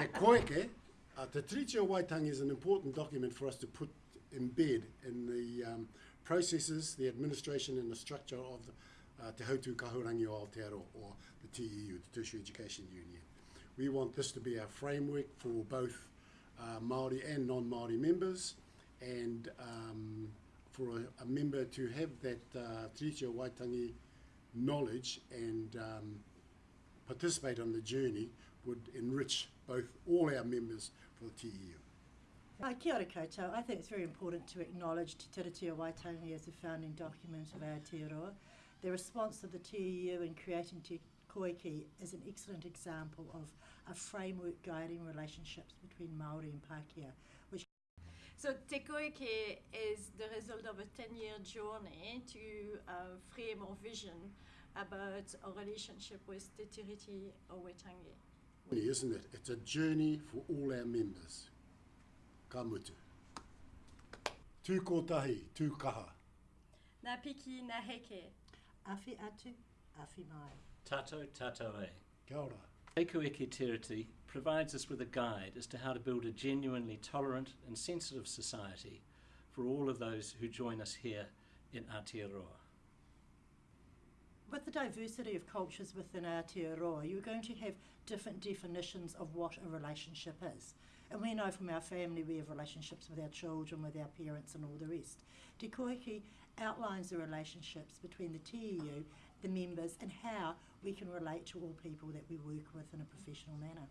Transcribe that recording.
Te koeke, uh, Te Waitangi is an important document for us to put embed in the um, processes, the administration and the structure of the, uh, Te Hautu Kahurangi o Aotearoa, or the TEU, the Tertiary Education Union. We want this to be our framework for both uh, Māori and non-Māori members, and um, for a, a member to have that uh, Waitangi knowledge and um, participate on the journey would enrich both all our members for the TEU. Uh, kia ora koutou. I think it's very important to acknowledge Te Tiriti o Waitangi as the founding document of our Aotearoa. The response of the TEU in creating Te Koeke is an excellent example of a framework guiding relationships between Māori and Pākehā, which So Te Koeke is the result of a 10-year journey to uh, frame our vision about our relationship with Te Tiriti o Waitangi. Isn't it? It's a journey for all our members. Ka mutu. Tū kotahi, tū kaha. Nā piki, nā heke. awhi atu, awhi mai. Tato Tato E. Kia ora. Ekuiki Tiriti provides us with a guide as to how to build a genuinely tolerant and sensitive society for all of those who join us here in Aotearoa. The diversity of cultures within Aotearoa, you're going to have different definitions of what a relationship is. And we know from our family we have relationships with our children, with our parents and all the rest. Te Koeke outlines the relationships between the TEU, the members and how we can relate to all people that we work with in a professional manner.